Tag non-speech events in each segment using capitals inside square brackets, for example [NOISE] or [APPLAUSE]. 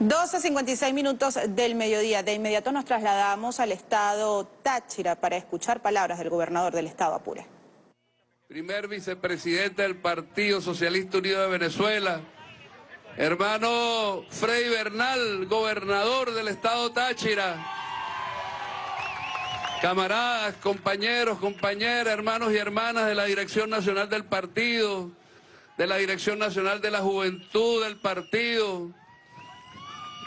12.56 minutos del mediodía. De inmediato nos trasladamos al estado Táchira para escuchar palabras del gobernador del estado Apure. Primer vicepresidente del Partido Socialista Unido de Venezuela, hermano Frei Bernal, gobernador del estado Táchira, camaradas, compañeros, compañeras, hermanos y hermanas de la Dirección Nacional del Partido, de la Dirección Nacional de la Juventud del Partido,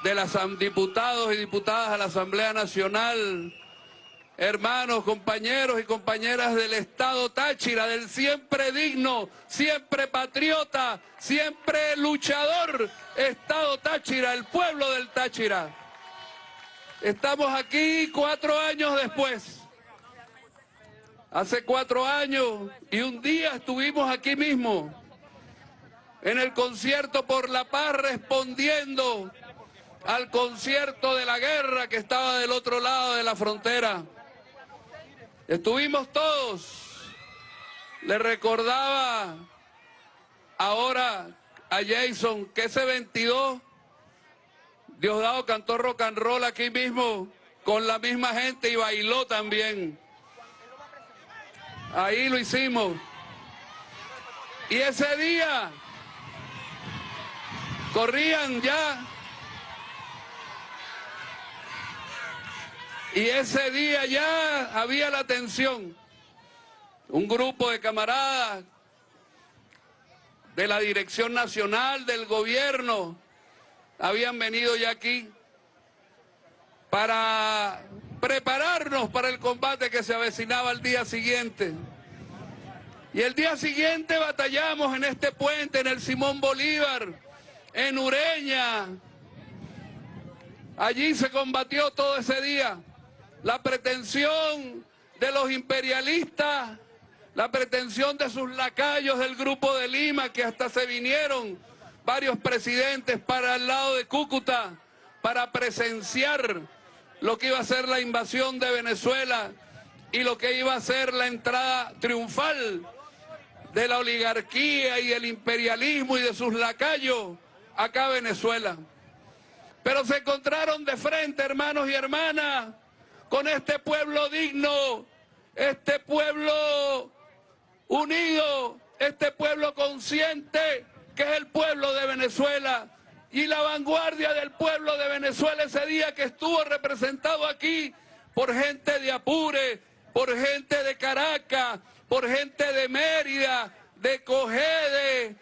de los diputados y diputadas a la Asamblea Nacional, hermanos, compañeros y compañeras del Estado Táchira, del siempre digno, siempre patriota, siempre luchador Estado Táchira, el pueblo del Táchira. Estamos aquí cuatro años después. Hace cuatro años y un día estuvimos aquí mismo, en el concierto por la paz, respondiendo al concierto de la guerra que estaba del otro lado de la frontera. Estuvimos todos. Le recordaba ahora a Jason que ese 22, Diosdado cantó rock and roll aquí mismo con la misma gente y bailó también. Ahí lo hicimos. Y ese día corrían ya Y ese día ya había la tensión. Un grupo de camaradas de la Dirección Nacional del Gobierno habían venido ya aquí para prepararnos para el combate que se avecinaba al día siguiente. Y el día siguiente batallamos en este puente, en el Simón Bolívar, en Ureña. Allí se combatió todo ese día la pretensión de los imperialistas, la pretensión de sus lacayos del Grupo de Lima, que hasta se vinieron varios presidentes para el lado de Cúcuta para presenciar lo que iba a ser la invasión de Venezuela y lo que iba a ser la entrada triunfal de la oligarquía y el imperialismo y de sus lacayos acá a Venezuela. Pero se encontraron de frente, hermanos y hermanas, con este pueblo digno, este pueblo unido, este pueblo consciente que es el pueblo de Venezuela y la vanguardia del pueblo de Venezuela ese día que estuvo representado aquí por gente de Apure, por gente de Caracas, por gente de Mérida, de Cogede,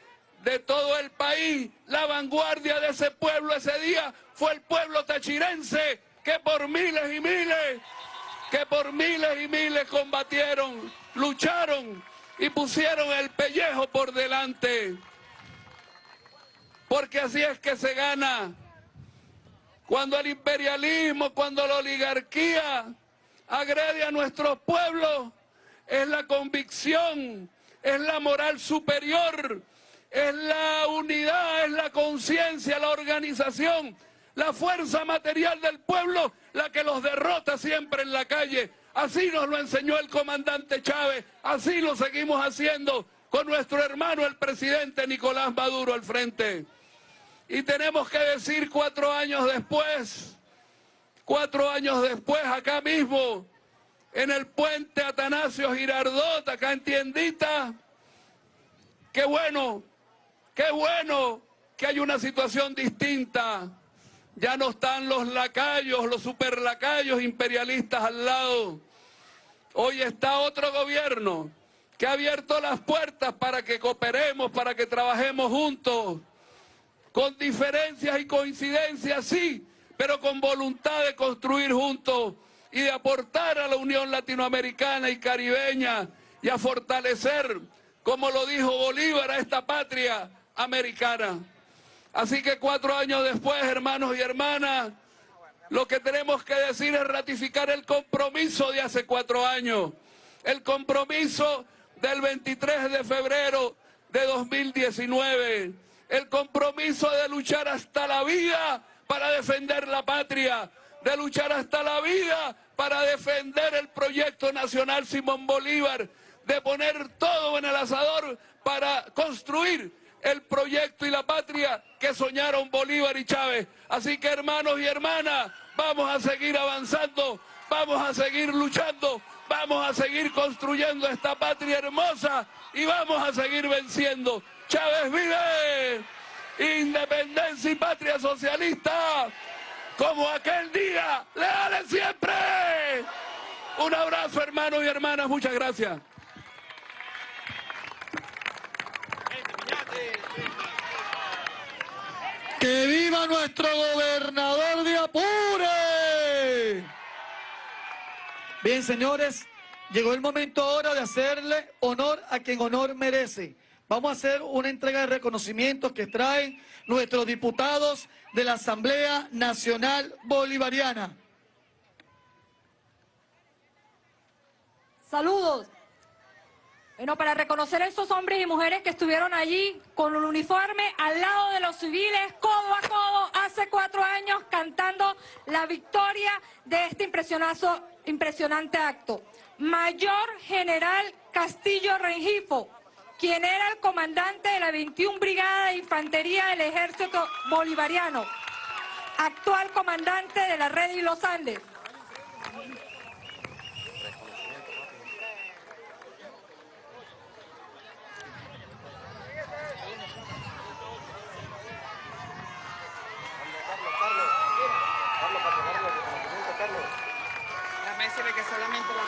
de todo el país. La vanguardia de ese pueblo ese día fue el pueblo tachirense que por miles y miles, que por miles y miles combatieron, lucharon y pusieron el pellejo por delante. Porque así es que se gana. Cuando el imperialismo, cuando la oligarquía agrede a nuestros pueblos, es la convicción, es la moral superior, es la unidad, es la conciencia, la organización la fuerza material del pueblo la que los derrota siempre en la calle. Así nos lo enseñó el comandante Chávez, así lo seguimos haciendo con nuestro hermano el presidente Nicolás Maduro al frente. Y tenemos que decir cuatro años después, cuatro años después acá mismo, en el puente Atanasio Girardot, acá en Tiendita, qué bueno, qué bueno que hay una situación distinta ya no están los lacayos, los superlacayos imperialistas al lado. Hoy está otro gobierno que ha abierto las puertas para que cooperemos, para que trabajemos juntos, con diferencias y coincidencias, sí, pero con voluntad de construir juntos y de aportar a la Unión Latinoamericana y Caribeña y a fortalecer, como lo dijo Bolívar, a esta patria americana. Así que cuatro años después, hermanos y hermanas, lo que tenemos que decir es ratificar el compromiso de hace cuatro años, el compromiso del 23 de febrero de 2019, el compromiso de luchar hasta la vida para defender la patria, de luchar hasta la vida para defender el proyecto nacional Simón Bolívar, de poner todo en el asador para construir el proyecto y la patria que soñaron Bolívar y Chávez. Así que hermanos y hermanas, vamos a seguir avanzando, vamos a seguir luchando, vamos a seguir construyendo esta patria hermosa y vamos a seguir venciendo. Chávez vive, independencia y patria socialista, como aquel día, leales siempre. Un abrazo hermanos y hermanas, muchas gracias. ¡Que viva nuestro gobernador de Apure! Bien, señores, llegó el momento ahora de hacerle honor a quien honor merece. Vamos a hacer una entrega de reconocimientos que traen nuestros diputados de la Asamblea Nacional Bolivariana. Saludos. Bueno, para reconocer a esos hombres y mujeres que estuvieron allí con un uniforme al lado de los civiles, codo a codo, hace cuatro años, cantando la victoria de este impresionante acto. Mayor General Castillo Rengifo, quien era el comandante de la 21 Brigada de Infantería del Ejército Bolivariano, actual comandante de la Red y los Andes. que solamente la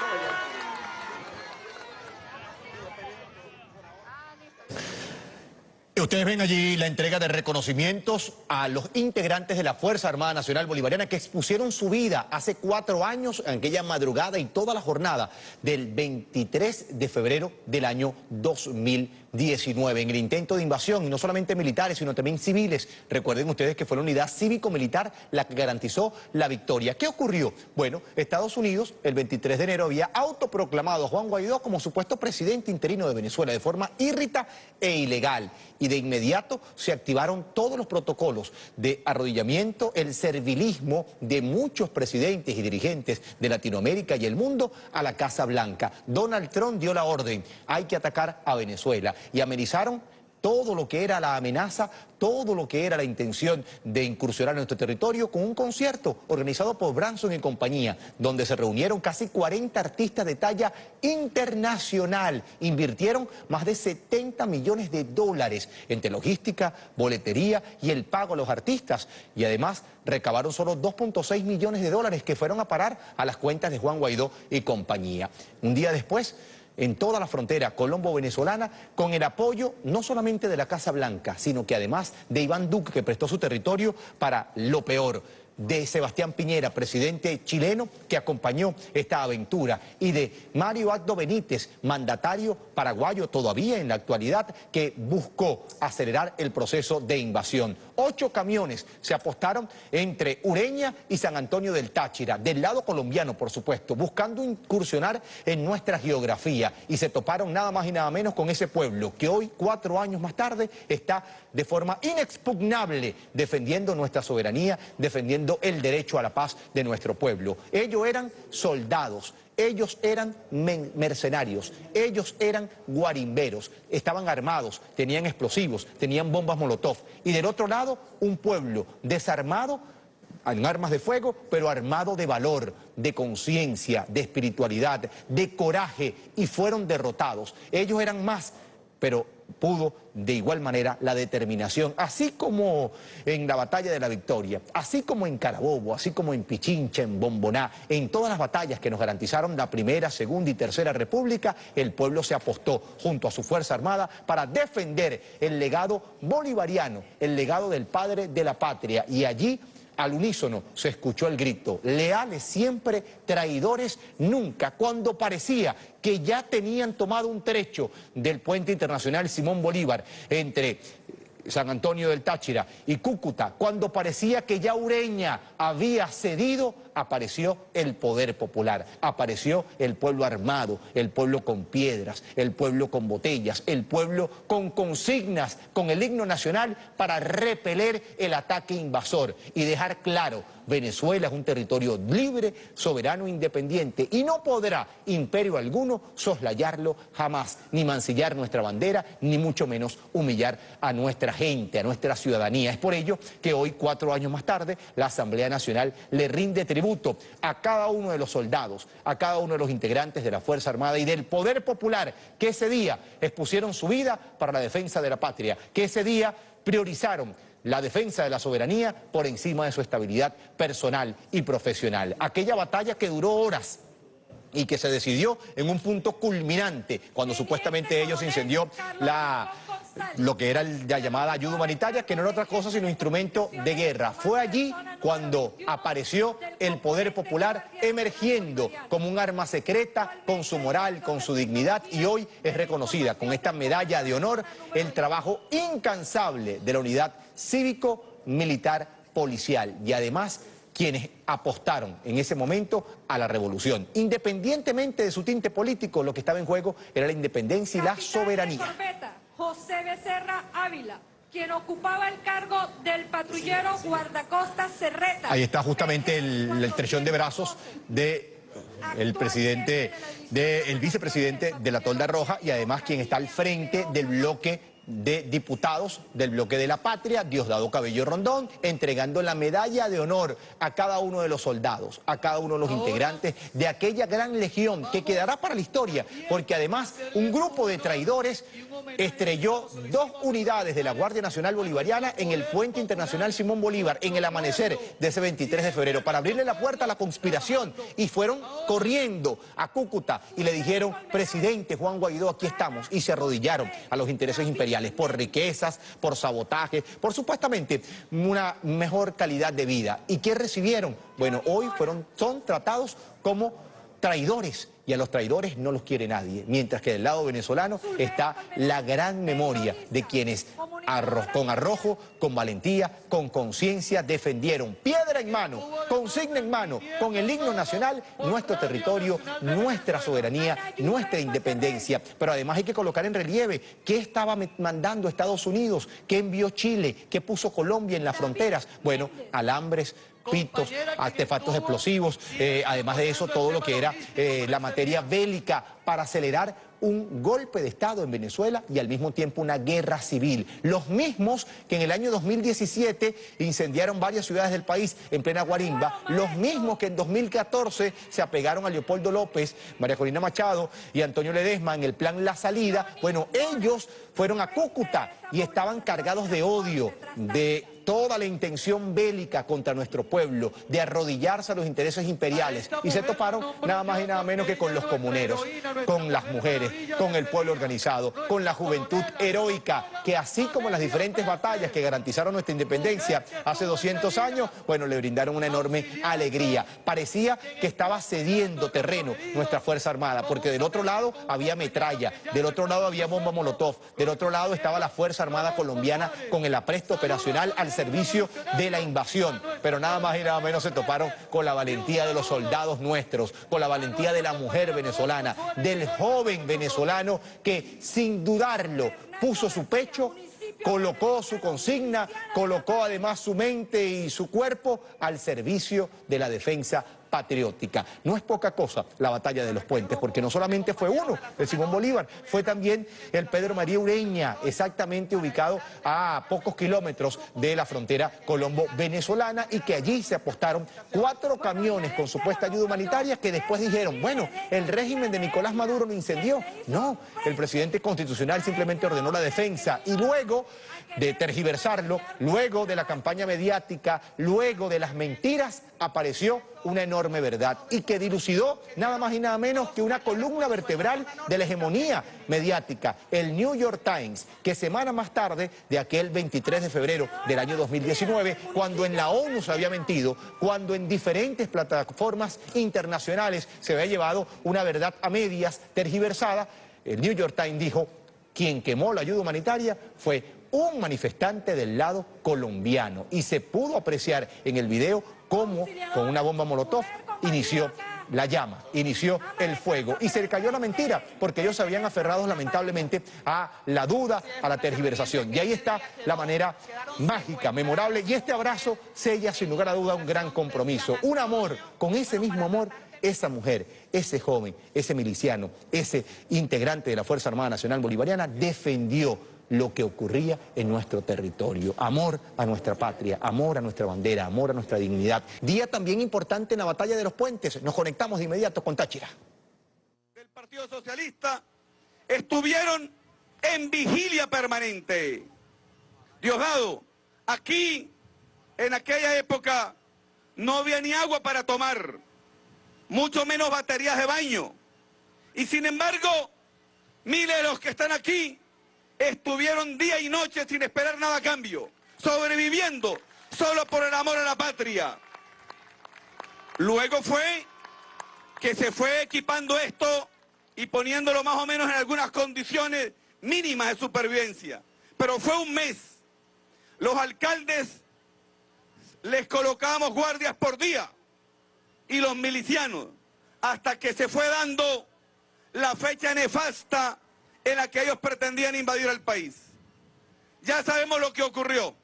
Ustedes ven allí la entrega de reconocimientos a los integrantes de la Fuerza Armada Nacional Bolivariana que expusieron su vida hace cuatro años, en aquella madrugada y toda la jornada del 23 de febrero del año 2020. 19 en el intento de invasión, y no solamente militares, sino también civiles. Recuerden ustedes que fue la unidad cívico-militar la que garantizó la victoria. ¿Qué ocurrió? Bueno, Estados Unidos el 23 de enero había autoproclamado a Juan Guaidó como supuesto presidente interino de Venezuela de forma irrita e ilegal. Y de inmediato se activaron todos los protocolos de arrodillamiento, el servilismo de muchos presidentes y dirigentes de Latinoamérica y el mundo a la Casa Blanca. Donald Trump dio la orden, hay que atacar a Venezuela y amenizaron todo lo que era la amenaza, todo lo que era la intención de incursionar en nuestro territorio con un concierto organizado por Branson y compañía, donde se reunieron casi 40 artistas de talla internacional. Invirtieron más de 70 millones de dólares entre logística, boletería y el pago a los artistas. Y además recabaron solo 2.6 millones de dólares que fueron a parar a las cuentas de Juan Guaidó y compañía. Un día después en toda la frontera colombo-venezolana con el apoyo no solamente de la Casa Blanca, sino que además de Iván Duque, que prestó su territorio para lo peor de Sebastián Piñera, presidente chileno que acompañó esta aventura, y de Mario Aldo Benítez, mandatario paraguayo todavía en la actualidad, que buscó acelerar el proceso de invasión. Ocho camiones se apostaron entre Ureña y San Antonio del Táchira, del lado colombiano, por supuesto, buscando incursionar en nuestra geografía, y se toparon nada más y nada menos con ese pueblo que hoy, cuatro años más tarde, está de forma inexpugnable defendiendo nuestra soberanía, defendiendo el derecho a la paz de nuestro pueblo. Ellos eran soldados, ellos eran mercenarios, ellos eran guarimberos, estaban armados, tenían explosivos, tenían bombas molotov. Y del otro lado, un pueblo desarmado en armas de fuego, pero armado de valor, de conciencia, de espiritualidad, de coraje, y fueron derrotados. Ellos eran más, pero pudo de igual manera la determinación, así como en la batalla de la victoria, así como en Carabobo, así como en Pichincha, en Bomboná, en todas las batallas que nos garantizaron la primera, segunda y tercera república, el pueblo se apostó junto a su Fuerza Armada para defender el legado bolivariano, el legado del padre de la patria, y allí al unísono se escuchó el grito, leales siempre, traidores nunca, cuando parecía que ya tenían tomado un trecho del puente internacional Simón Bolívar entre San Antonio del Táchira y Cúcuta, cuando parecía que ya Ureña había cedido apareció el poder popular, apareció el pueblo armado, el pueblo con piedras, el pueblo con botellas, el pueblo con consignas, con el himno nacional para repeler el ataque invasor y dejar claro Venezuela es un territorio libre, soberano independiente y no podrá imperio alguno soslayarlo jamás, ni mancillar nuestra bandera, ni mucho menos humillar a nuestra gente, a nuestra ciudadanía. Es por ello que hoy, cuatro años más tarde, la Asamblea Nacional le rinde tributo a cada uno de los soldados, a cada uno de los integrantes de la Fuerza Armada y del Poder Popular que ese día expusieron su vida para la defensa de la patria, que ese día priorizaron la defensa de la soberanía por encima de su estabilidad personal y profesional. Aquella batalla que duró horas y que se decidió en un punto culminante, cuando supuestamente ellos incendió la, lo que era la llamada ayuda humanitaria, que no era otra cosa sino instrumento de guerra. Fue allí cuando apareció el poder popular emergiendo como un arma secreta, con su moral, con su dignidad, y hoy es reconocida con esta medalla de honor el trabajo incansable de la unidad cívico-militar policial. Y además quienes apostaron en ese momento a la revolución. Independientemente de su tinte político, lo que estaba en juego era la independencia y la soberanía. José Becerra Ávila quien ocupaba el cargo del patrullero guardacosta Cerreta. Ahí está justamente el, el trechón de brazos de el presidente, de, el vicepresidente de la Tolda Roja y además quien está al frente del bloque de diputados del bloque de la patria, Diosdado Cabello Rondón, entregando la medalla de honor a cada uno de los soldados, a cada uno de los integrantes de aquella gran legión que quedará para la historia, porque además un grupo de traidores estrelló dos unidades de la Guardia Nacional Bolivariana en el Puente Internacional Simón Bolívar en el amanecer de ese 23 de febrero para abrirle la puerta a la conspiración y fueron corriendo a Cúcuta y le dijeron, presidente Juan Guaidó, aquí estamos, y se arrodillaron a los intereses imperiales por riquezas, por sabotaje, por supuestamente una mejor calidad de vida. ¿Y qué recibieron? Bueno, hoy fueron, son tratados como traidores y a los traidores no los quiere nadie, mientras que del lado venezolano está la gran memoria de quienes con arrojo, con valentía, con conciencia defendieron piedra en mano, consigna en mano, con el himno nacional, nuestro territorio, nuestra soberanía, nuestra independencia. Pero además hay que colocar en relieve qué estaba mandando Estados Unidos, qué envió Chile, qué puso Colombia en las fronteras. Bueno, alambres, pitos, artefactos explosivos, eh, además de eso todo lo que era eh, la materia bélica para acelerar un golpe de Estado en Venezuela y al mismo tiempo una guerra civil. Los mismos que en el año 2017 incendiaron varias ciudades del país en plena guarimba, los mismos que en 2014 se apegaron a Leopoldo López, María Corina Machado y Antonio Ledesma en el plan La Salida, bueno, ellos fueron a Cúcuta y estaban cargados de odio, de toda la intención bélica contra nuestro pueblo, de arrodillarse a los intereses imperiales, y se toparon nada más y nada menos que con los comuneros, con las mujeres, con el pueblo organizado, con la juventud heroica, que así como las diferentes batallas que garantizaron nuestra independencia hace 200 años, bueno, le brindaron una enorme alegría. Parecía que estaba cediendo terreno nuestra Fuerza Armada, porque del otro lado había metralla, del otro lado había bomba molotov, del otro lado estaba la Fuerza Armada colombiana con el apresto operacional al servicio de la invasión. Pero nada más y nada menos se toparon con la valentía de los soldados nuestros, con la valentía de la mujer venezolana, del joven venezolano que sin dudarlo puso su pecho colocó su consigna, colocó además su mente y su cuerpo al servicio de la defensa patriótica. No es poca cosa la batalla de los puentes, porque no solamente fue uno, el Simón Bolívar, fue también el Pedro María Ureña, exactamente ubicado a pocos kilómetros de la frontera colombo-venezolana y que allí se apostaron cuatro camiones con supuesta ayuda humanitaria que después dijeron, bueno, el régimen de Nicolás Maduro lo incendió. No, el presidente constitucional simplemente ordenó la defensa y luego de tergiversarlo, luego de la campaña mediática, luego de las mentiras, apareció una enorme verdad y que dilucidó nada más y nada menos que una columna vertebral de la hegemonía mediática, el New York Times, que semana más tarde de aquel 23 de febrero del año 2019, cuando en la ONU se había mentido, cuando en diferentes plataformas internacionales se había llevado una verdad a medias tergiversada, el New York Times dijo, quien quemó la ayuda humanitaria fue un manifestante del lado colombiano. Y se pudo apreciar en el video cómo con una bomba molotov inició la llama, inició el fuego. y se le cayó la mentira porque ellos se habían aferrado lamentablemente a la duda, a la tergiversación. Y ahí está la manera mágica, memorable y este abrazo sella sin lugar a duda un gran compromiso, un amor, con ese mismo amor esa mujer, ese joven, ese miliciano, ese integrante de la Fuerza Armada Nacional Bolivariana defendió lo que ocurría en nuestro territorio. Amor a nuestra patria, amor a nuestra bandera, amor a nuestra dignidad. Día también importante en la batalla de los puentes. Nos conectamos de inmediato con Táchira. El Partido Socialista estuvieron en vigilia permanente. Diosdado, aquí, en aquella época, no había ni agua para tomar, mucho menos baterías de baño. Y sin embargo, miles de los que están aquí estuvieron día y noche sin esperar nada a cambio, sobreviviendo solo por el amor a la patria. Luego fue que se fue equipando esto y poniéndolo más o menos en algunas condiciones mínimas de supervivencia. Pero fue un mes. Los alcaldes les colocábamos guardias por día y los milicianos hasta que se fue dando la fecha nefasta en la que ellos pretendían invadir el país. Ya sabemos lo que ocurrió.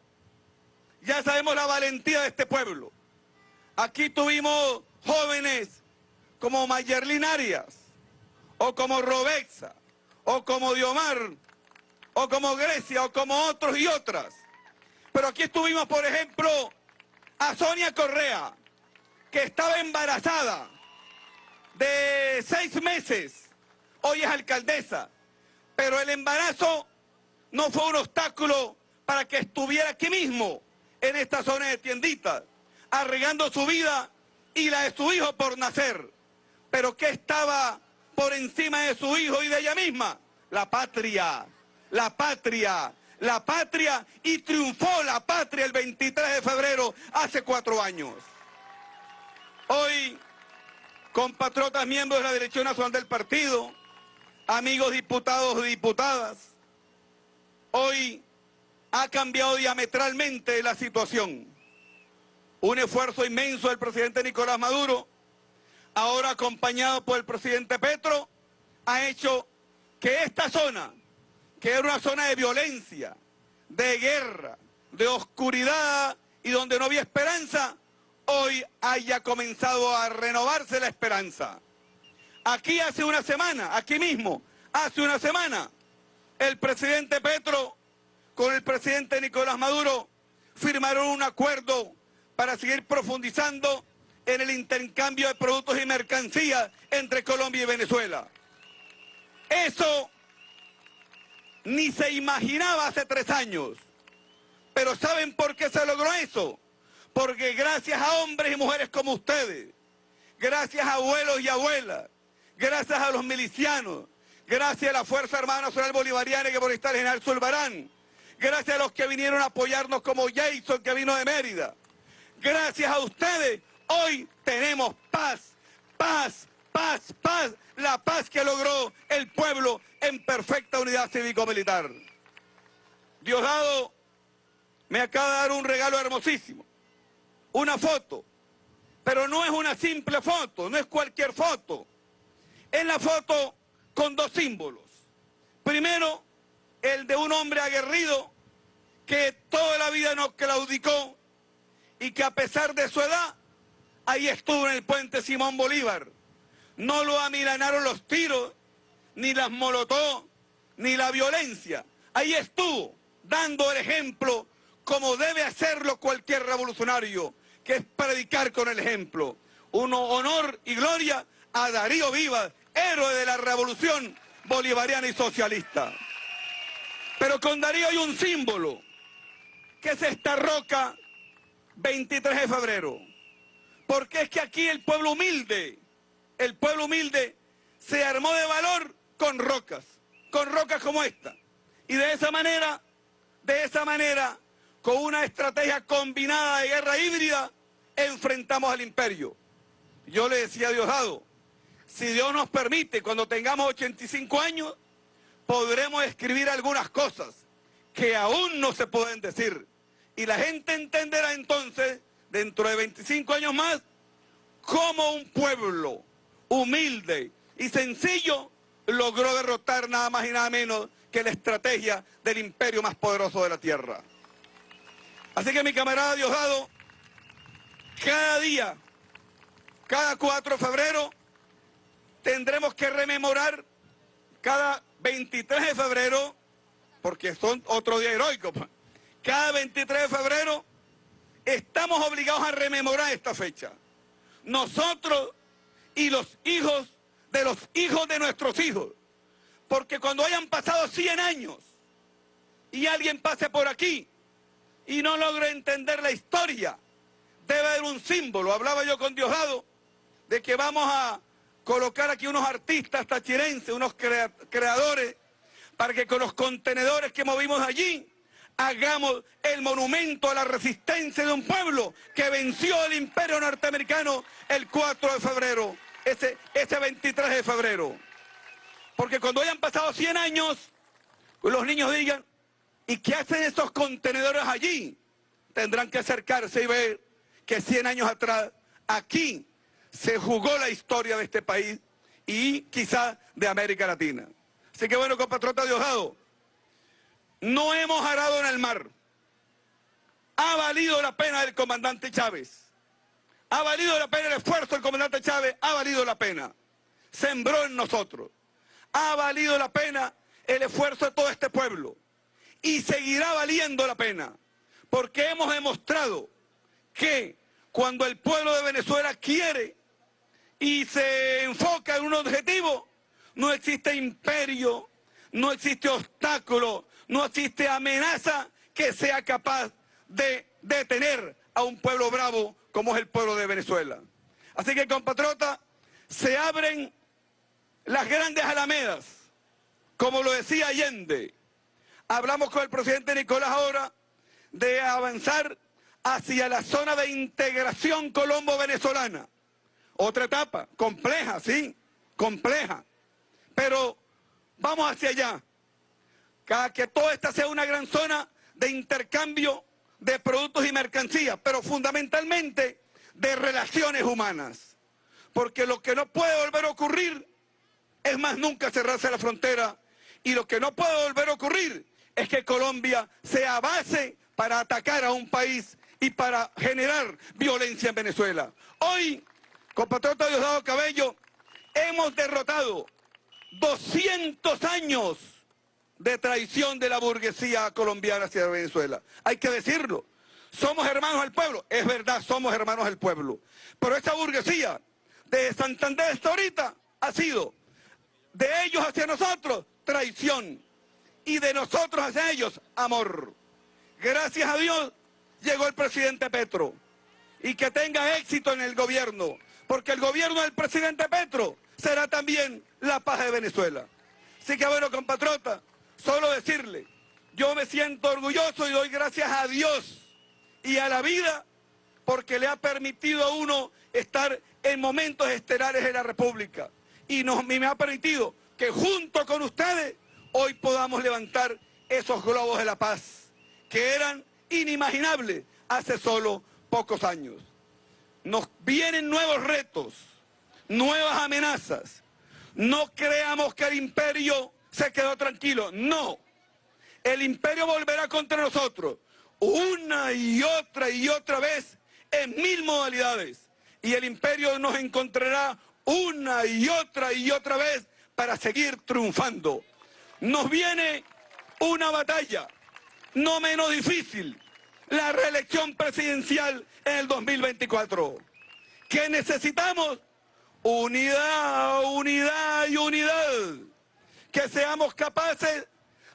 Ya sabemos la valentía de este pueblo. Aquí tuvimos jóvenes como Mayerlin Arias, o como Robexa, o como Diomar, o como Grecia, o como otros y otras. Pero aquí estuvimos, por ejemplo, a Sonia Correa, que estaba embarazada de seis meses, hoy es alcaldesa, pero el embarazo no fue un obstáculo para que estuviera aquí mismo, en esta zona de tienditas, arreglando su vida y la de su hijo por nacer. Pero ¿qué estaba por encima de su hijo y de ella misma? La patria, la patria, la patria y triunfó la patria el 23 de febrero hace cuatro años. Hoy, compatriotas miembros de la Dirección Nacional del Partido, amigos diputados y diputadas, hoy ha cambiado diametralmente la situación. Un esfuerzo inmenso del presidente Nicolás Maduro, ahora acompañado por el presidente Petro, ha hecho que esta zona, que era una zona de violencia, de guerra, de oscuridad y donde no había esperanza, hoy haya comenzado a renovarse la esperanza. Aquí hace una semana, aquí mismo, hace una semana, el presidente Petro con el presidente Nicolás Maduro firmaron un acuerdo para seguir profundizando en el intercambio de productos y mercancías entre Colombia y Venezuela. Eso ni se imaginaba hace tres años. Pero ¿saben por qué se logró eso? Porque gracias a hombres y mujeres como ustedes, gracias a abuelos y abuelas, gracias a los milicianos, gracias a la Fuerza Armada Nacional Bolivariana que por estar el general Zulbarán, gracias a los que vinieron a apoyarnos como Jason que vino de Mérida, gracias a ustedes, hoy tenemos paz, paz, paz, paz, la paz que logró el pueblo en perfecta unidad cívico-militar. Diosdado me acaba de dar un regalo hermosísimo, una foto, pero no es una simple foto, no es cualquier foto. En la foto con dos símbolos. Primero, el de un hombre aguerrido que toda la vida nos claudicó y que a pesar de su edad, ahí estuvo en el puente Simón Bolívar. No lo amilanaron los tiros, ni las molotó, ni la violencia. Ahí estuvo, dando el ejemplo como debe hacerlo cualquier revolucionario, que es predicar con el ejemplo. Uno honor y gloria a Darío Vivas, héroe de la revolución bolivariana y socialista. Pero con Darío hay un símbolo, que es esta roca 23 de febrero. Porque es que aquí el pueblo humilde, el pueblo humilde se armó de valor con rocas, con rocas como esta. Y de esa manera, de esa manera, con una estrategia combinada de guerra híbrida, enfrentamos al imperio. Yo le decía a si Dios nos permite, cuando tengamos 85 años, podremos escribir algunas cosas que aún no se pueden decir. Y la gente entenderá entonces, dentro de 25 años más, cómo un pueblo humilde y sencillo logró derrotar nada más y nada menos que la estrategia del imperio más poderoso de la tierra. Así que mi camarada Diosdado, cada día, cada 4 de febrero, tendremos que rememorar cada 23 de febrero, porque son otro día heroico, pues. cada 23 de febrero estamos obligados a rememorar esta fecha. Nosotros y los hijos de los hijos de nuestros hijos. Porque cuando hayan pasado 100 años y alguien pase por aquí y no logre entender la historia, debe haber un símbolo. Hablaba yo con Diosdado de que vamos a colocar aquí unos artistas tachirenses, unos creadores, para que con los contenedores que movimos allí hagamos el monumento a la resistencia de un pueblo que venció al imperio norteamericano el 4 de febrero, ese, ese 23 de febrero. Porque cuando hayan pasado 100 años, los niños digan, ¿y qué hacen esos contenedores allí? Tendrán que acercarse y ver que 100 años atrás, aquí, se jugó la historia de este país y quizá de América Latina. Así que bueno, compatriota Diosdado, no hemos arado en el mar. Ha valido la pena el comandante Chávez. Ha valido la pena el esfuerzo del comandante Chávez. Ha valido la pena. Sembró en nosotros. Ha valido la pena el esfuerzo de todo este pueblo. Y seguirá valiendo la pena. Porque hemos demostrado que cuando el pueblo de Venezuela quiere y se enfoca en un objetivo, no existe imperio, no existe obstáculo, no existe amenaza que sea capaz de detener a un pueblo bravo como es el pueblo de Venezuela. Así que, compatriota, se abren las grandes alamedas, como lo decía Allende. Hablamos con el presidente Nicolás ahora de avanzar hacia la zona de integración colombo-venezolana. Otra etapa, compleja, sí, compleja. Pero vamos hacia allá. Cada que toda esta sea una gran zona de intercambio de productos y mercancías, pero fundamentalmente de relaciones humanas. Porque lo que no puede volver a ocurrir es más nunca cerrarse la frontera y lo que no puede volver a ocurrir es que Colombia sea base para atacar a un país y para generar violencia en Venezuela. Hoy, compatriota Diosdado Cabello, hemos derrotado 200 años de traición de la burguesía colombiana hacia Venezuela. Hay que decirlo. Somos hermanos del pueblo. Es verdad, somos hermanos del pueblo. Pero esa burguesía de Santander hasta ahorita ha sido de ellos hacia nosotros traición y de nosotros hacia ellos amor. Gracias a Dios llegó el presidente Petro y que tenga éxito en el gobierno, porque el gobierno del presidente Petro será también la paz de Venezuela. Así que bueno, compatriota, solo decirle, yo me siento orgulloso y doy gracias a Dios y a la vida porque le ha permitido a uno estar en momentos estelares de la República. Y, y me ha permitido que junto con ustedes hoy podamos levantar esos globos de la paz que eran inimaginables hace solo pocos años. Nos vienen nuevos retos, nuevas amenazas. No creamos que el imperio se quedó tranquilo. No. El imperio volverá contra nosotros una y otra y otra vez en mil modalidades. Y el imperio nos encontrará una y otra y otra vez para seguir triunfando. Nos viene una batalla no menos difícil, la reelección presidencial en el 2024. ¿Qué necesitamos? Unidad, unidad y unidad. Que seamos capaces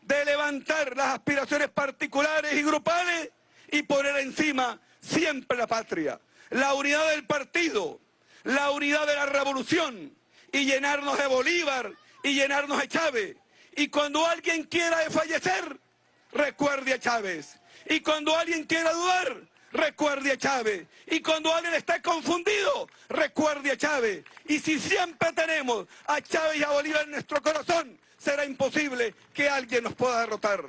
de levantar las aspiraciones particulares y grupales y poner encima siempre la patria. La unidad del partido, la unidad de la revolución y llenarnos de Bolívar y llenarnos de Chávez. Y cuando alguien quiera fallecer, recuerde a Chávez. Y cuando alguien quiera dudar, recuerde a Chávez. Y cuando alguien esté confundido, recuerde a Chávez. Y si siempre tenemos a Chávez y a Bolívar en nuestro corazón, será imposible que alguien nos pueda derrotar.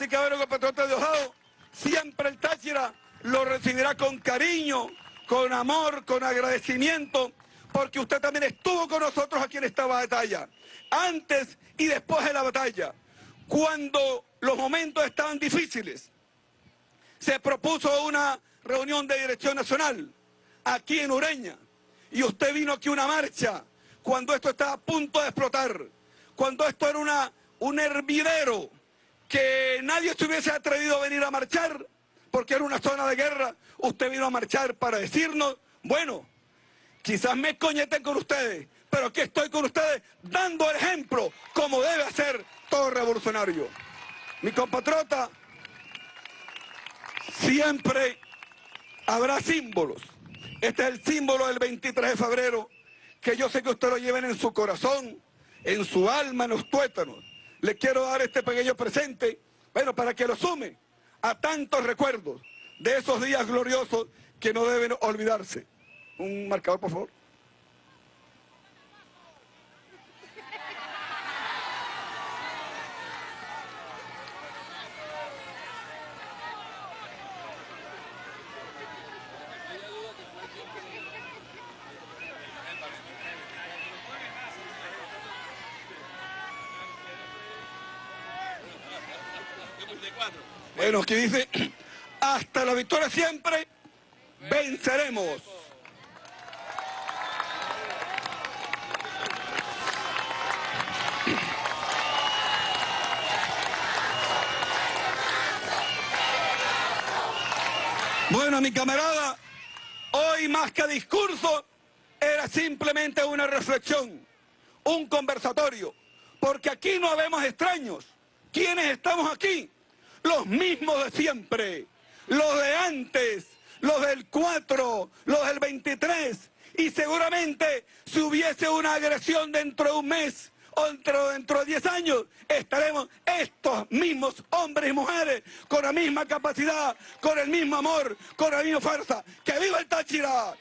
y caballeros compatriotas de Ojado, siempre el Táchira lo recibirá con cariño, con amor, con agradecimiento, porque usted también estuvo con nosotros aquí en esta batalla, antes y después de la batalla, cuando los momentos estaban difíciles. Se propuso una reunión de dirección nacional aquí en Ureña y usted vino aquí una marcha cuando esto estaba a punto de explotar, cuando esto era una, un hervidero que nadie se hubiese atrevido a venir a marchar porque era una zona de guerra, usted vino a marchar para decirnos, bueno, quizás me coñeten con ustedes, pero aquí estoy con ustedes dando ejemplo como debe hacer todo revolucionario. Mi compatriota, siempre habrá símbolos. Este es el símbolo del 23 de febrero, que yo sé que usted lo lleven en su corazón, en su alma, en los tuétanos. Le quiero dar este pequeño presente, bueno, para que lo sume a tantos recuerdos de esos días gloriosos que no deben olvidarse. Un marcador, por favor. Aquí dice, [CLEARS THROAT] hasta la victoria siempre venceremos. Bueno, mi camarada, hoy más que discurso, era simplemente una reflexión, un conversatorio, porque aquí no habemos extraños. ¿Quiénes estamos aquí? Los mismos de siempre, los de antes, los del 4, los del 23, y seguramente si hubiese una agresión dentro de un mes o dentro, dentro de 10 años, estaremos estos mismos hombres y mujeres con la misma capacidad, con el mismo amor, con la misma fuerza. ¡Que viva el Táchira!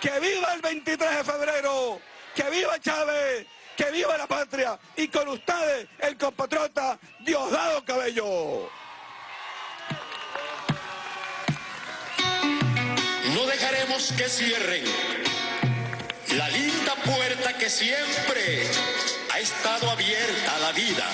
¡Que viva el 23 de febrero! ¡Que viva Chávez! ¡Que viva la patria! Y con ustedes, el compatriota Diosdado Cabello. No dejaremos que cierren la linda puerta que siempre ha estado abierta a la vida.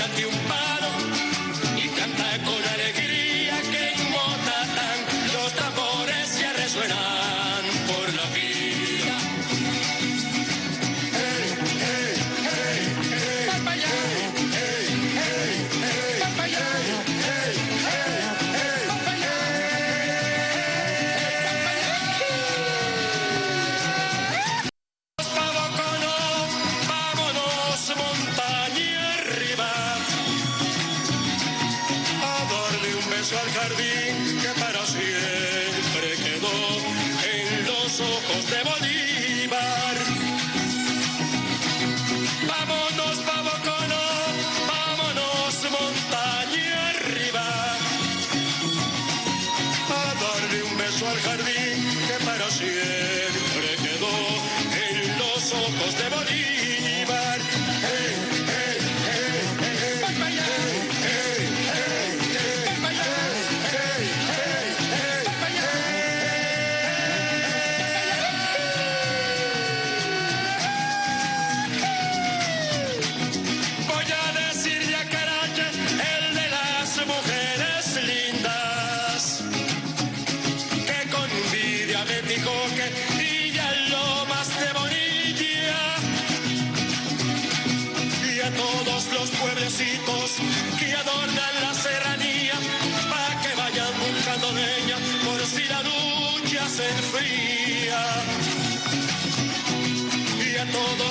Échate un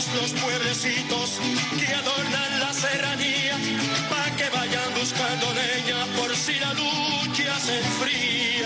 los pueblecitos que adornan la serranía, para que vayan buscando leña por si la lucha se enfría.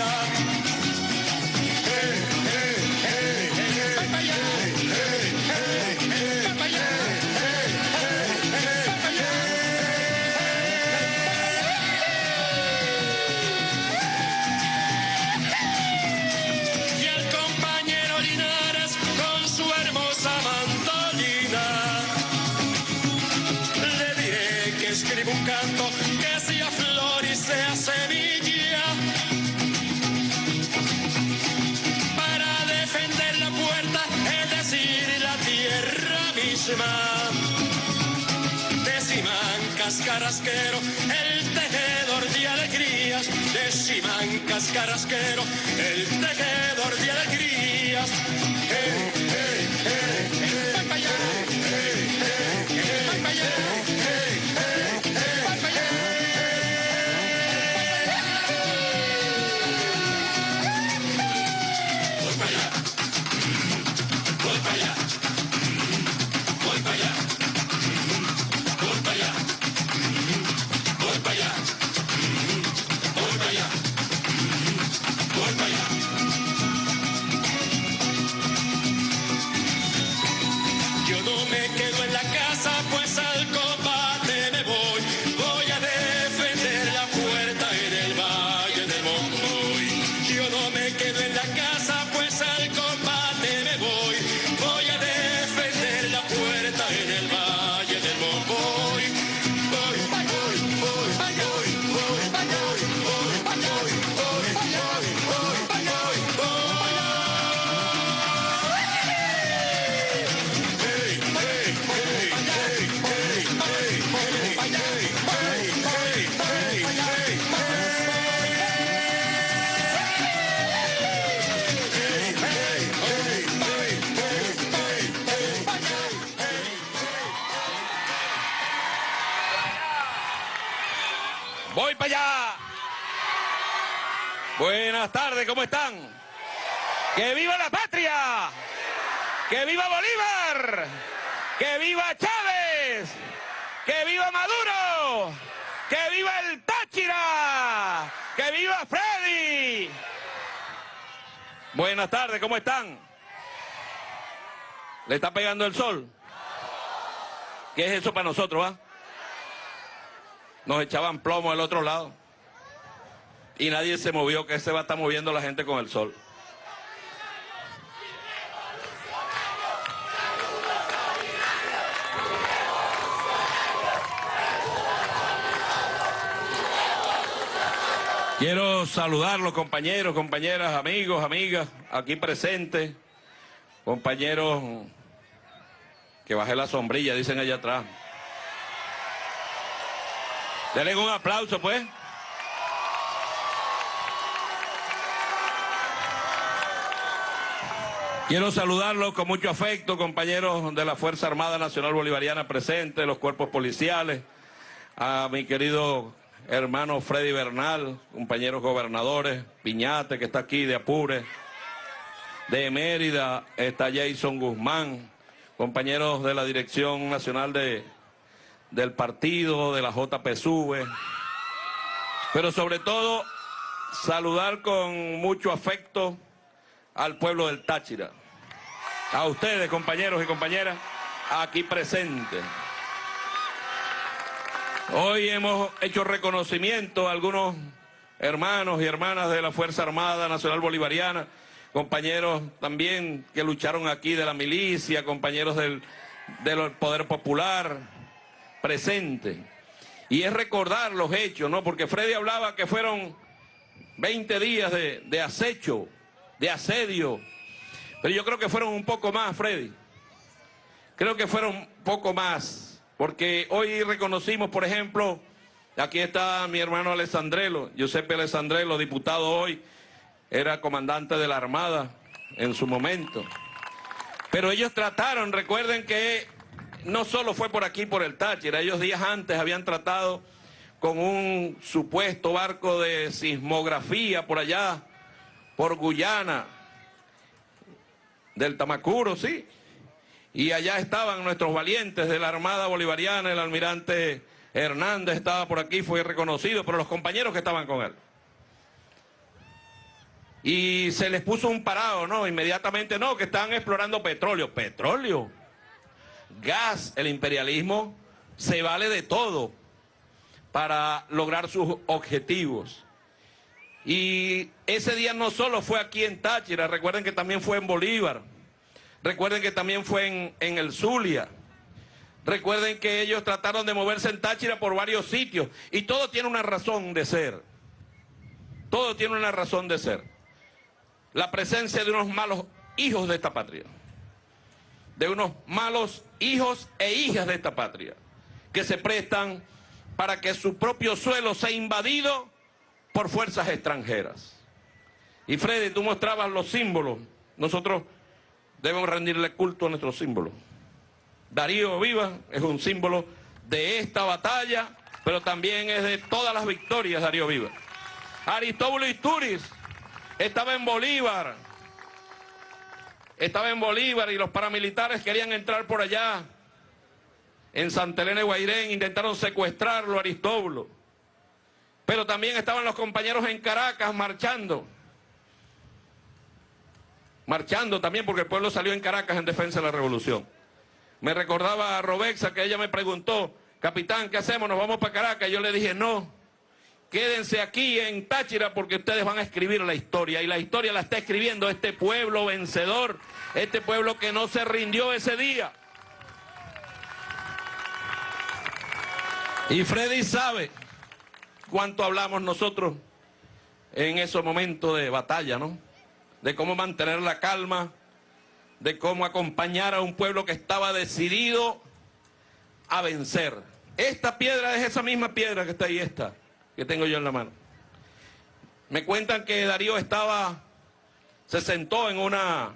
El tejedor de alegrías. Deciman cascarasquero, el tejedor de alegrías. ¿Cómo están? ¡Que viva la patria! ¡Que viva Bolívar! ¡Que viva Chávez! ¡Que viva Maduro! ¡Que viva el Táchira! ¡Que viva Freddy! Buenas tardes, ¿cómo están? ¿Le está pegando el sol? ¿Qué es eso para nosotros, va? Nos echaban plomo al otro lado. Y nadie se movió, que se va a estar moviendo la gente con el sol. Quiero saludar los compañeros, compañeras, amigos, amigas, aquí presentes, compañeros que bajé la sombrilla, dicen allá atrás. Denle un aplauso, pues. Quiero saludarlos con mucho afecto, compañeros de la Fuerza Armada Nacional Bolivariana presentes, los cuerpos policiales, a mi querido hermano Freddy Bernal, compañeros gobernadores, Piñate, que está aquí, de Apure, de Mérida, está Jason Guzmán, compañeros de la Dirección Nacional de, del Partido, de la JPSUV, pero sobre todo saludar con mucho afecto al pueblo del Táchira, a ustedes, compañeros y compañeras, aquí presentes. Hoy hemos hecho reconocimiento a algunos hermanos y hermanas de la Fuerza Armada Nacional Bolivariana, compañeros también que lucharon aquí de la milicia, compañeros del, del Poder Popular, presentes. Y es recordar los hechos, ¿no? Porque Freddy hablaba que fueron 20 días de, de acecho, de asedio, pero yo creo que fueron un poco más, Freddy. Creo que fueron un poco más, porque hoy reconocimos, por ejemplo, aquí está mi hermano Alessandrelo, Giuseppe Alessandrelo, diputado hoy, era comandante de la Armada en su momento. Pero ellos trataron, recuerden que no solo fue por aquí, por el Táchira, ellos días antes habían tratado con un supuesto barco de sismografía por allá, por Guyana, del Tamacuro, sí. Y allá estaban nuestros valientes de la Armada Bolivariana, el almirante Hernández estaba por aquí, fue reconocido, pero los compañeros que estaban con él. Y se les puso un parado, ¿no? Inmediatamente, no, que estaban explorando petróleo. ¿Petróleo? Gas, el imperialismo se vale de todo para lograr sus objetivos. Y ese día no solo fue aquí en Táchira, recuerden que también fue en Bolívar, recuerden que también fue en, el Zulia, recuerden que ellos trataron de moverse en Táchira por varios sitios y todo tiene una razón de ser, todo tiene una razón de ser. La presencia de unos malos hijos de esta patria, de unos malos hijos e hijas de esta patria, que se prestan para que su propio suelo sea invadido por fuerzas extranjeras. Y Freddy, tú mostrabas los símbolos. Nosotros debemos rendirle culto a nuestros símbolos. Darío Viva es un símbolo de esta batalla, pero también es de todas las victorias Darío Viva. Aristóbulo Isturiz estaba en Bolívar, estaba en Bolívar y los paramilitares querían entrar por allá. En Santa Elena de Guairén intentaron secuestrarlo Aristóbulo. Pero también estaban los compañeros en Caracas marchando. Marchando también porque el pueblo salió en Caracas en defensa de la revolución. Me recordaba a Robexa que ella me preguntó, capitán, ¿qué hacemos? ¿Nos vamos para Caracas? Yo le dije, no, quédense aquí en Táchira porque ustedes van a escribir la historia. Y la historia la está escribiendo este pueblo vencedor, este pueblo que no se rindió ese día. Y Freddy sabe cuánto hablamos nosotros en esos momentos de batalla, ¿no? De cómo mantener la calma, de cómo acompañar a un pueblo que estaba decidido a vencer. Esta piedra es esa misma piedra que está ahí, esta, que tengo yo en la mano. Me cuentan que Darío estaba, se sentó en una,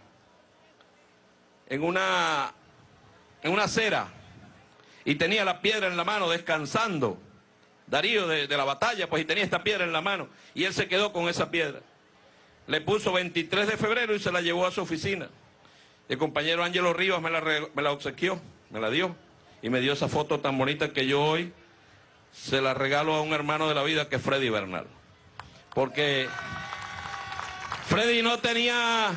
en una, en una acera y tenía la piedra en la mano descansando. Darío de, la batalla, pues y tenía esta piedra en la mano. Y él se quedó con esa piedra. Le puso 23 de febrero y se la llevó a su oficina. El compañero Ángelo Rivas me la, me la obsequió, me la dio. Y me dio esa foto tan bonita que yo hoy se la regalo a un hermano de la vida que es Freddy Bernal. Porque Freddy no tenía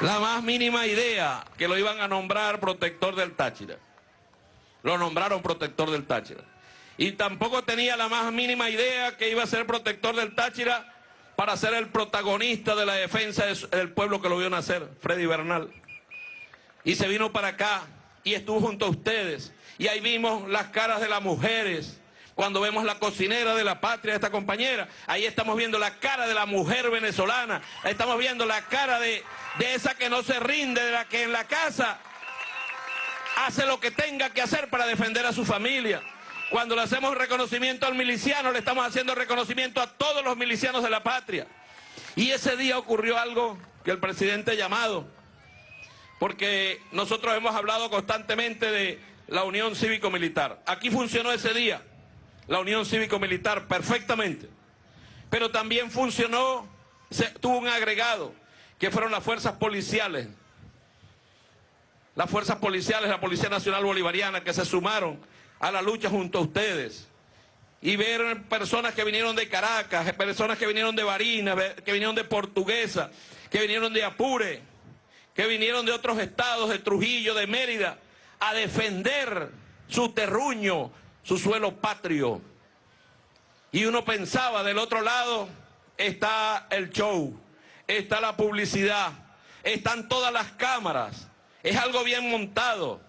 la más mínima idea que lo iban a nombrar protector del Táchira lo nombraron protector del Táchira. Y tampoco tenía la más mínima idea que iba a ser protector del Táchira para ser el protagonista de la defensa del pueblo que lo vio nacer, Freddy Bernal. Y se vino para acá y estuvo junto a ustedes. Y ahí vimos las caras de las mujeres. Cuando vemos la cocinera de la patria, esta compañera, ahí estamos viendo la cara de la mujer venezolana. Estamos viendo la cara de, de esa que no se rinde, de la que en la casa hace lo que tenga que hacer para defender a su familia. Cuando le hacemos reconocimiento al miliciano, le estamos haciendo reconocimiento a todos los milicianos de la patria. Y ese día ocurrió algo que el presidente ha llamado, porque nosotros hemos hablado constantemente de la Unión Cívico-Militar. Aquí funcionó ese día la Unión Cívico-Militar perfectamente, pero también funcionó, tuvo un agregado, que fueron las fuerzas policiales, las fuerzas policiales, la Policía Nacional Bolivariana, que se sumaron a la lucha junto a ustedes. Y ver personas que vinieron de Caracas, personas que vinieron de Barinas, que vinieron de Portuguesa, que vinieron de Apure, que vinieron de otros estados, de Trujillo, de Mérida, a defender su terruño, su suelo patrio. Y uno pensaba, del otro lado está el show, está la publicidad, están todas las cámaras, es algo bien montado.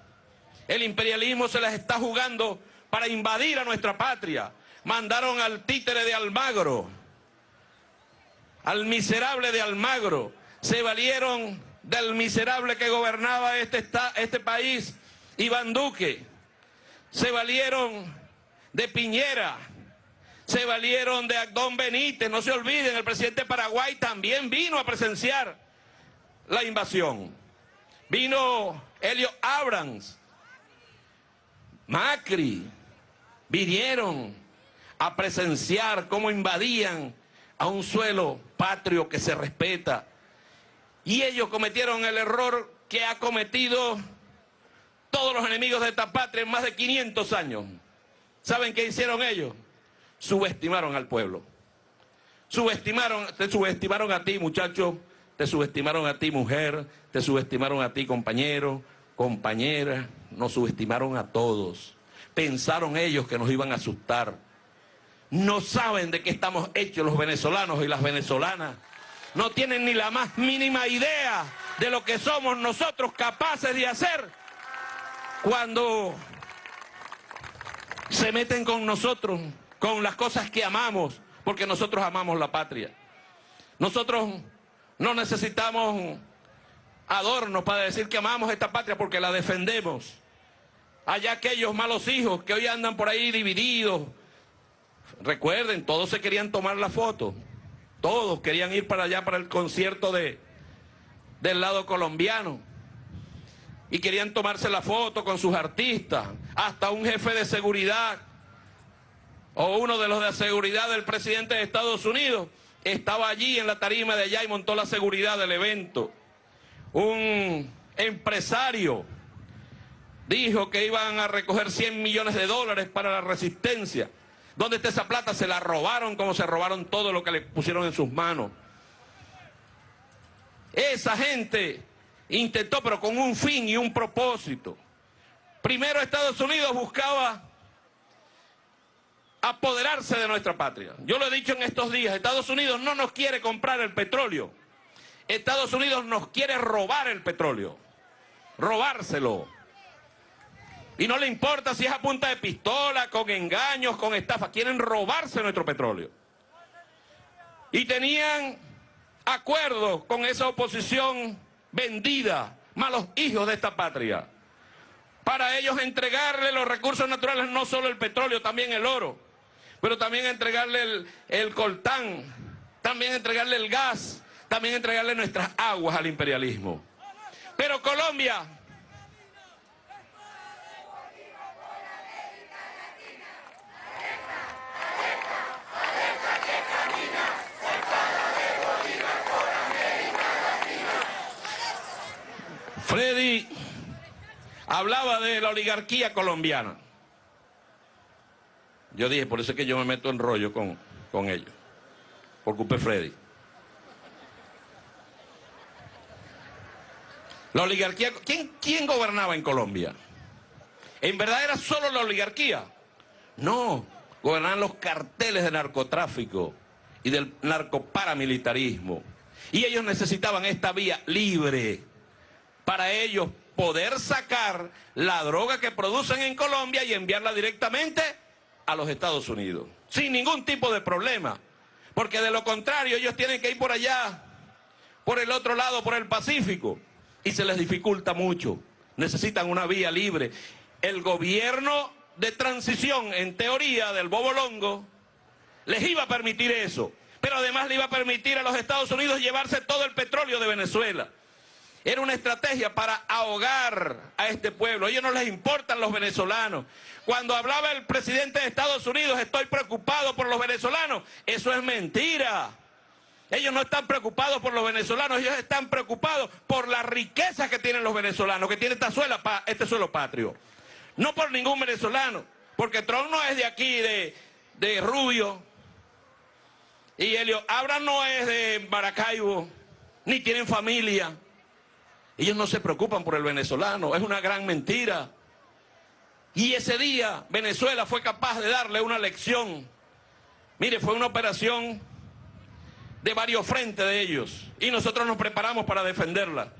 El imperialismo se las está jugando para invadir a nuestra patria. Mandaron al títere de Almagro, al miserable de Almagro. Se valieron del miserable que gobernaba este, este país, Iván Duque. Se valieron de Piñera. Se valieron de Agdón Benítez. No se olviden, el presidente de Paraguay también vino a presenciar la invasión. Vino Helio Abrams, Macri, vinieron a presenciar cómo invadían a un suelo patrio que se respeta Y ellos cometieron el error que ha cometido todos los enemigos de esta patria en más de 500 años. ¿Saben qué hicieron ellos? Subestimaron al pueblo. Subestimaron, te subestimaron a ti, muchacho, te subestimaron a ti, mujer, te subestimaron a ti, compañero, compañera, nos subestimaron a todos. Pensaron ellos que nos iban a asustar. No saben de qué estamos hechos los venezolanos y las venezolanas. No tienen ni la más mínima idea de lo que somos nosotros capaces de hacer cuando se meten con nosotros, con las cosas que amamos, porque nosotros amamos la patria. Nosotros no necesitamos adornos para decir que amamos esta patria porque la defendemos. Allá aquellos malos hijos que hoy andan por ahí divididos. Recuerden, todos se querían tomar la foto. Todos querían ir para allá para el concierto de, del lado colombiano. Y querían tomarse la foto con sus artistas. Hasta un jefe de seguridad o uno de los de seguridad del presidente de Estados Unidos estaba allí en la tarima de allá y montó la seguridad del evento. Un empresario dijo que iban a recoger 100 millones de dólares para la resistencia. ¿Dónde está esa plata? Se la robaron como se robaron todo lo que le pusieron en sus manos. Esa gente intentó, pero con un fin y un propósito. Primero Estados Unidos buscaba apoderarse de nuestra patria. Yo lo he dicho en estos días, Estados Unidos no nos quiere comprar el petróleo. Estados Unidos nos quiere robar el petróleo. Robárselo. Y no le importa si es a punta de pistola, con engaños, con estafa. Quieren robarse nuestro petróleo. Y tenían acuerdos con esa oposición vendida, malos hijos de esta patria. Para ellos entregarle los recursos naturales, no solo el petróleo, también el oro pero también entregarle el, coltán, también entregarle el gas, también entregarle nuestras aguas al imperialismo. Pero Colombia Freddy hablaba de la oligarquía colombiana. Yo dije, por eso es que yo me meto en rollo con, con ellos. Por culpa de Freddy. La oligarquía, ¿quién, ¿quién gobernaba en Colombia? ¿En verdad era solo la oligarquía? No, gobernaban los carteles de narcotráfico y del narcoparamilitarismo. Y ellos necesitaban esta vía libre para ellos poder sacar la droga que producen en Colombia y enviarla directamente a los Estados Unidos, sin ningún tipo de problema, porque de lo contrario ellos tienen que ir por allá, por el otro lado, por el Pacífico, y se les dificulta mucho, necesitan una vía libre. El gobierno de transición, en teoría, del Bobo Longo, les iba a permitir eso, pero además le iba a permitir a los Estados Unidos llevarse todo el petróleo de Venezuela. Era una estrategia para ahogar a este pueblo. A ellos no les importan los venezolanos. Cuando hablaba el presidente de Estados Unidos, estoy preocupado por los venezolanos, eso es mentira. Ellos no están preocupados por los venezolanos, ellos están preocupados por la riqueza que tienen los venezolanos, que tiene esta suela, este suelo patrio. No por ningún venezolano, porque Trump no es de aquí, de, de Rubio, y Helio Abra no es de Maracaibo, ni tienen familia. Ellos no se preocupan por el venezolano, es una gran mentira. Y ese día Venezuela fue capaz de darle una lección. Mire, fue una operación de varios frentes de ellos. Y nosotros nos preparamos para defenderla,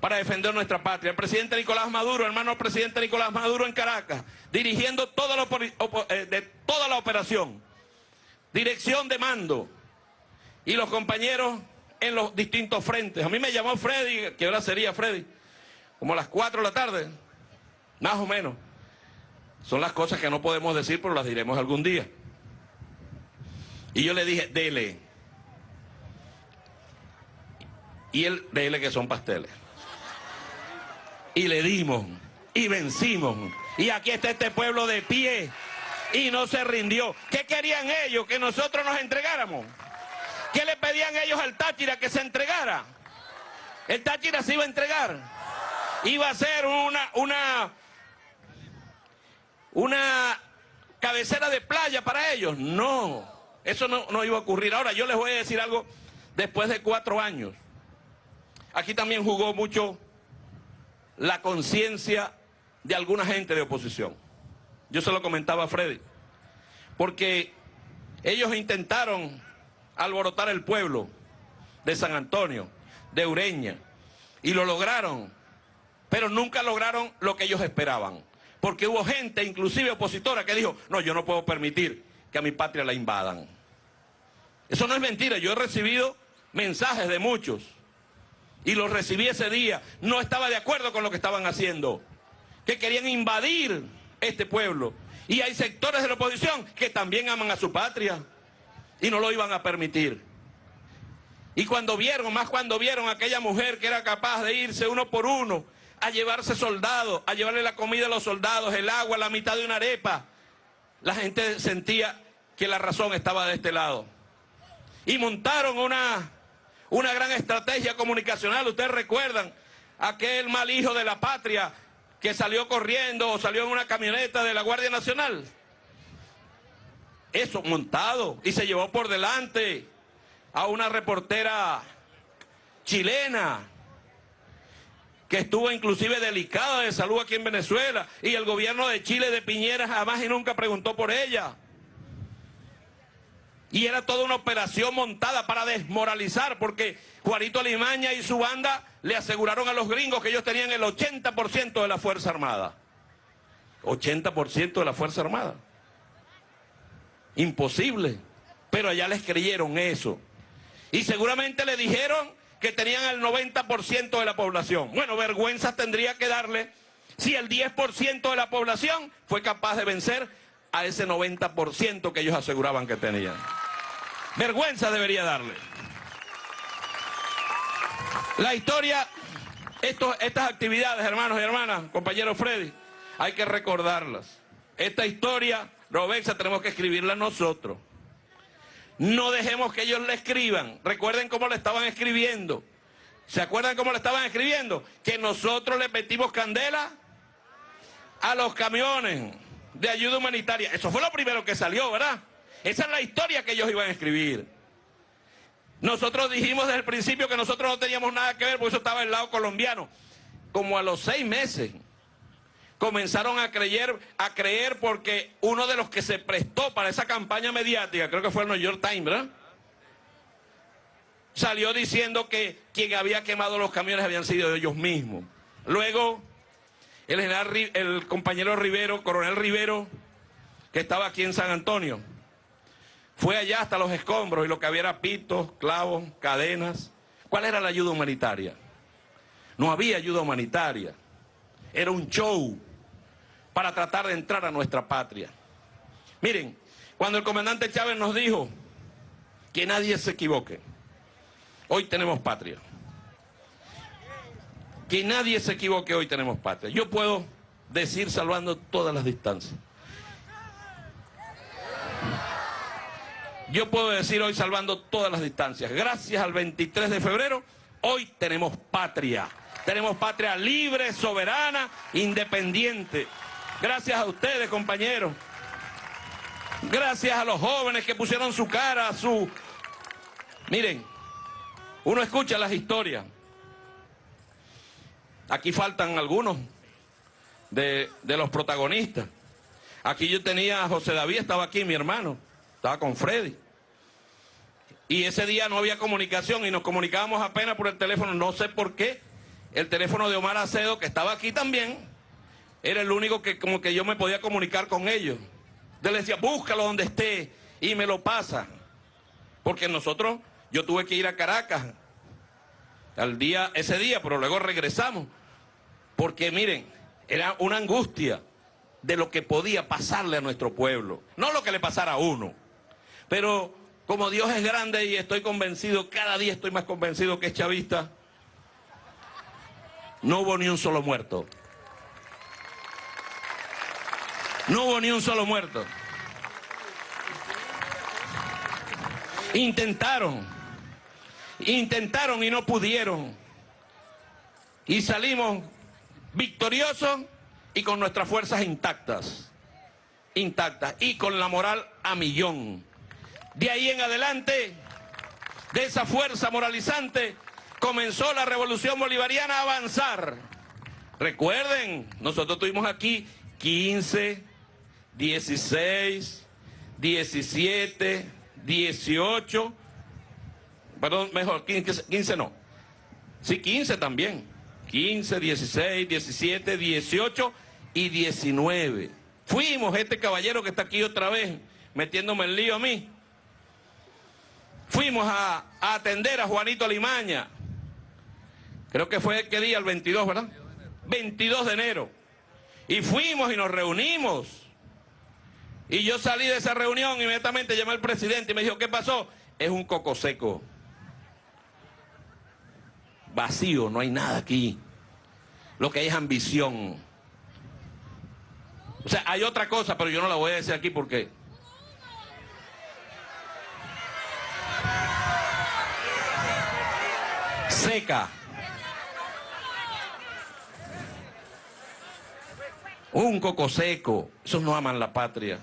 para defender nuestra patria. El presidente Nicolás Maduro, hermano presidente Nicolás Maduro en Caracas, dirigiendo toda la, eh, de toda la operación. Dirección de mando. Y los compañeros en los distintos frentes. A mí me llamó Freddy, que ahora sería Freddy, como a las 4 de la tarde, más o menos. Son las cosas que no podemos decir, pero las diremos algún día. Y yo le dije, dele. Y él, dele que son pasteles. Y le dimos, y vencimos. Y aquí está este pueblo de pie. Y no se rindió. ¿Qué querían ellos? Que nosotros nos entregáramos. ¿Qué le pedían ellos al Táchira que se entregara? El Táchira se iba a entregar. Iba a ser una, una, una cabecera de playa para ellos. No, eso no, no iba a ocurrir. Ahora, yo les voy a decir algo después de cuatro años. Aquí también jugó mucho la conciencia de alguna gente de oposición. Yo se lo comentaba a Freddy. Porque ellos intentaron alborotar el pueblo de San Antonio, de Ureña, y lo lograron, pero nunca lograron lo que ellos esperaban. Porque hubo gente, inclusive opositora, que dijo, no, yo no puedo permitir que a mi patria la invadan. Eso no es mentira, yo he recibido mensajes de muchos y los recibí ese día. No estaba de acuerdo con lo que estaban haciendo, que querían invadir este pueblo. Y hay sectores de la oposición que también aman a su patria y no lo iban a permitir. Y cuando vieron, más cuando vieron a aquella mujer que era capaz de irse uno por uno a llevarse soldados, a llevarle la comida a los soldados, el agua, la mitad de una arepa, la gente sentía que la razón estaba de este lado. Y montaron una, una gran estrategia comunicacional. Ustedes recuerdan aquel mal hijo de la patria que salió corriendo o salió en una camioneta de la Guardia Nacional. Eso montado y se llevó por delante a una reportera chilena que estuvo inclusive delicada de salud aquí en Venezuela y el gobierno de Chile de Piñera jamás y nunca preguntó por ella. Y era toda una operación montada para desmoralizar porque Juanito Alimaña y su banda le aseguraron a los gringos que ellos tenían el 80% de la Fuerza Armada. 80% de la Fuerza Armada. Imposible. Pero allá les creyeron eso. Y seguramente le dijeron que tenían el 90% de la población. Bueno, vergüenza tendría que darle si el 10% de la población fue capaz de vencer a ese 90% que ellos aseguraban que tenían. Vergüenza debería darle. La historia, estas actividades, hermanos y hermanas, compañero Freddy, hay que recordarlas. Esta historia, Robexa, tenemos que escribirla nosotros. No dejemos que ellos la escriban. Recuerden cómo la estaban escribiendo. ¿Se acuerdan cómo la estaban escribiendo? Que nosotros le metimos candela a los camiones de ayuda humanitaria. Eso fue lo primero que salió, ¿verdad? Esa es la historia que ellos iban a escribir. Nosotros dijimos desde el principio que nosotros no teníamos nada que ver, porque eso estaba del lado colombiano. Como a los seis meses comenzaron a creer, a creer porque uno de los que se prestó para esa campaña mediática, creo que fue el New York Times, ¿verdad? Salió diciendo que quien había quemado los camiones habían sido ellos mismos. Luego, el general, el compañero Rivero, coronel Rivero, que estaba aquí en San Antonio, fue allá hasta los escombros y lo que había era pitos, clavos, cadenas. ¿Cuál era la ayuda humanitaria? No había ayuda humanitaria. Era un show para tratar de entrar a nuestra patria. Miren, cuando el comandante Chávez nos dijo que nadie se equivoque, hoy tenemos patria. Que nadie se equivoque, hoy tenemos patria. Yo puedo decir salvando todas las distancias. Yo puedo decir hoy salvando todas las distancias. Gracias al 23 de febrero, hoy tenemos patria. Tenemos patria libre, soberana, independiente. Gracias a ustedes, compañeros. Gracias a los jóvenes que pusieron su cara, su... Miren, uno escucha las historias. Aquí faltan algunos de, de, los protagonistas. Aquí yo tenía a José David, estaba aquí mi hermano, estaba con Freddy. Y ese día no había comunicación y nos comunicábamos apenas por el teléfono, no sé por qué. El teléfono de Omar Acedo, que estaba aquí también, era el único que como que yo me podía comunicar con ellos. Yo les decía, búscalo donde esté y me lo pasa. Porque nosotros, yo tuve que ir a Caracas al día, ese día, pero luego regresamos. Porque miren, era una angustia de lo que podía pasarle a nuestro pueblo. No lo que le pasara a uno. Pero como Dios es grande y estoy convencido, cada día estoy más convencido que es chavista, no hubo ni un solo muerto. No hubo ni un solo muerto. Intentaron, intentaron y no pudieron. Y salimos victoriosos y con nuestras fuerzas intactas. Intactas. Y con la moral a millón. De ahí en adelante, de esa fuerza moralizante, comenzó la revolución bolivariana a avanzar. Recuerden, nosotros tuvimos aquí 15, 16, 17, 18, perdón, mejor, 15, 15 no. Sí, 15 también. 15, 16, 17, 18 y 19. Fuimos este caballero que está aquí otra vez metiéndome el lío a mí. Fuimos a, a atender a Juanito Limaña. Creo que fue qué día, el 22, ¿verdad? 22 de enero. Y fuimos y nos reunimos. Y yo salí de esa reunión, inmediatamente llamé al presidente y me dijo, ¿qué pasó? Es un coco seco. Vacío, no hay nada aquí. Lo que hay es ambición. O sea, hay otra cosa, pero yo no la voy a decir aquí porque... Seca. Un coco seco. Esos no aman la patria.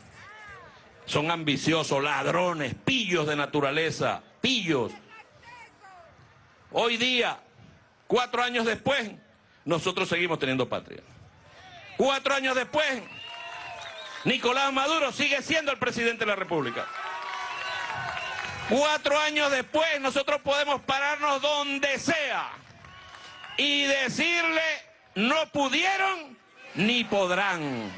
Son ambiciosos, ladrones, pillos de naturaleza, pillos. Hoy día, cuatro años después, nosotros seguimos teniendo patria. Cuatro años después, Nicolás Maduro sigue siendo el presidente de la República. Cuatro años después, nosotros podemos pararnos donde sea y decirle, no pudieron ni podrán.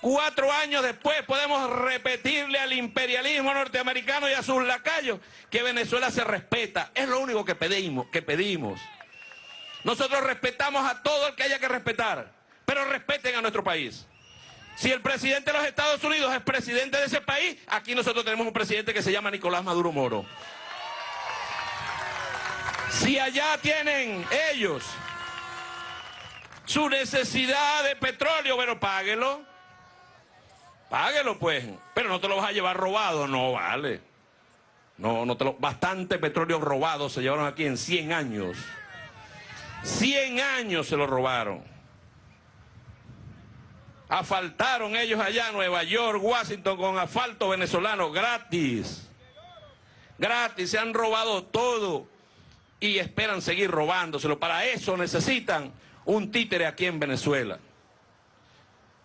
Cuatro años después podemos repetirle al imperialismo norteamericano y a sus lacayos que Venezuela se respeta. Es lo único que pedimos, que pedimos. Nosotros respetamos a todo el que haya que respetar, pero respeten a nuestro país. Si el presidente de los Estados Unidos es presidente de ese país, aquí nosotros tenemos un presidente que se llama Nicolás Maduro Moro. Si allá tienen ellos su necesidad de petróleo, bueno, páguelo. Páguelo, pues. Pero no te lo vas a llevar robado, no vale. No, no te lo... Bastante petróleo robado se llevaron aquí en 100 años. 100 años se lo robaron. Asfaltaron ellos allá Nueva York, Washington, con asfalto venezolano gratis. Gratis, se han robado todo y esperan seguir robándoselo. Para eso necesitan un títere aquí en Venezuela.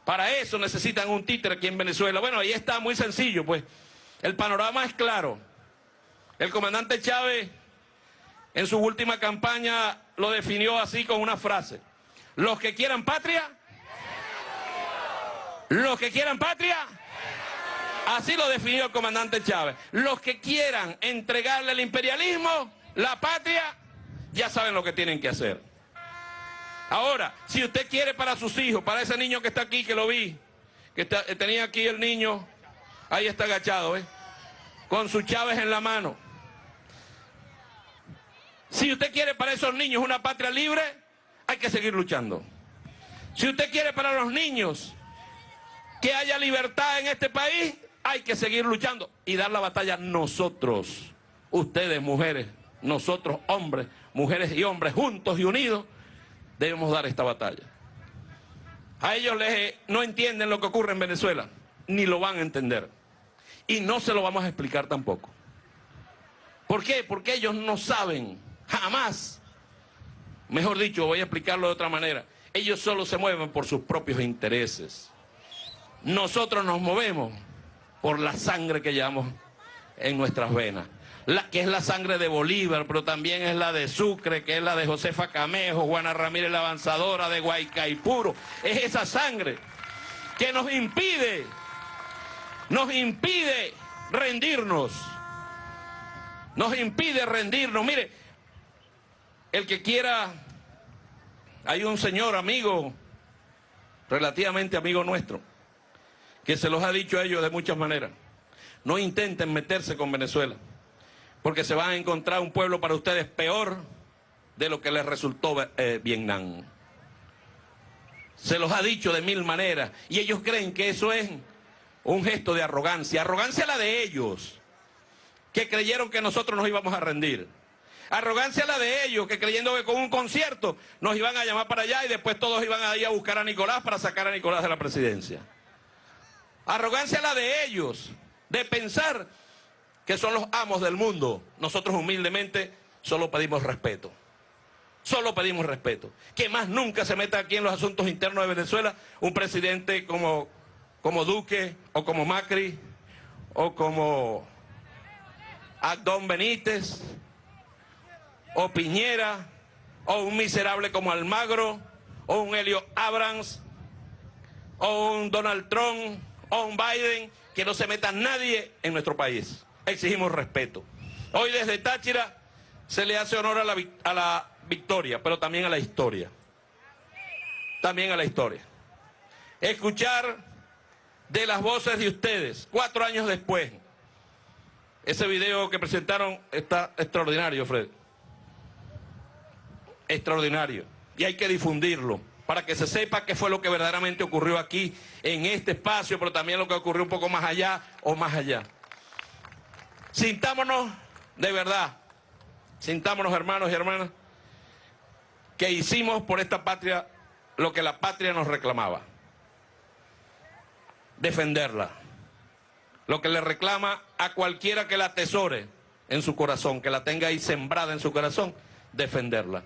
Para eso necesitan un títere aquí en Venezuela. Bueno, ahí está muy sencillo, pues. El panorama es claro. El comandante Chávez en su última campaña lo definió así con una frase. Los que quieran patria, los que quieran patria, así lo definió el comandante Chávez. Los que quieran entregarle al imperialismo, la patria, ya saben lo que tienen que hacer. Ahora, si usted quiere para sus hijos, para ese niño que está aquí, que lo vi, que tenía aquí el niño, ahí está agachado, ¿eh? con su Chávez en la mano. Si usted quiere para esos niños una patria libre, hay que seguir luchando. Si usted quiere para los niños que haya libertad en este país, hay que seguir luchando y dar la batalla nosotros, ustedes mujeres, nosotros hombres, mujeres y hombres, juntos y unidos, debemos dar esta batalla. A ellos les, no entienden lo que ocurre en Venezuela, ni lo van a entender. Y no se lo vamos a explicar tampoco. ¿Por qué? Porque ellos no saben Jamás. Mejor dicho, voy a explicarlo de otra manera. Ellos solo se mueven por sus propios intereses. Nosotros nos movemos por la sangre que llevamos en nuestras venas. La, que es la sangre de Bolívar, pero también es la de Sucre, que es la de Josefa Camejo, Juana Ramírez la avanzadora, de Guaycaipuro. Es esa sangre que nos impide, nos impide rendirnos. Nos impide rendirnos. Mire, el que quiera, hay un señor amigo, relativamente amigo nuestro, que se los ha dicho a ellos de muchas maneras. No intenten meterse con Venezuela, porque se van a encontrar un pueblo para ustedes peor de lo que les resultó eh, Vietnam. Se los ha dicho de mil maneras y ellos creen que eso es un gesto de arrogancia. Arrogancia la de ellos, que creyeron que nosotros nos íbamos a rendir. Arrogancia la de ellos, que creyendo que con un concierto nos iban a llamar para allá y después todos iban a ir a buscar a Nicolás para sacar a Nicolás de la presidencia. Arrogancia la de ellos, de pensar que son los amos del mundo. Nosotros humildemente solo pedimos respeto. Solo pedimos respeto. Que más nunca se meta aquí en los asuntos internos de Venezuela un presidente como, como Duque o como Macri o como Adón Benítez o Piñera o un miserable como Almagro o un Helio Abrams o un Donald Trump o un Biden, que no se meta nadie en nuestro país. Exigimos respeto. Hoy desde Táchira se le hace honor a la, a la victoria, pero también a la historia. También a la historia. Escuchar de las voces de ustedes, cuatro años después. Ese video que presentaron está extraordinario, Fred. Extraordinario. Y hay que difundirlo para que se sepa qué fue lo que verdaderamente ocurrió aquí, en este espacio, pero también lo que ocurrió un poco más allá o más allá. Sintámonos de verdad, sintámonos hermanos y hermanas, que hicimos por esta patria lo que la patria nos reclamaba. Defenderla. Lo que le reclama a cualquiera que la atesore en su corazón, que la tenga ahí sembrada en su corazón, defenderla.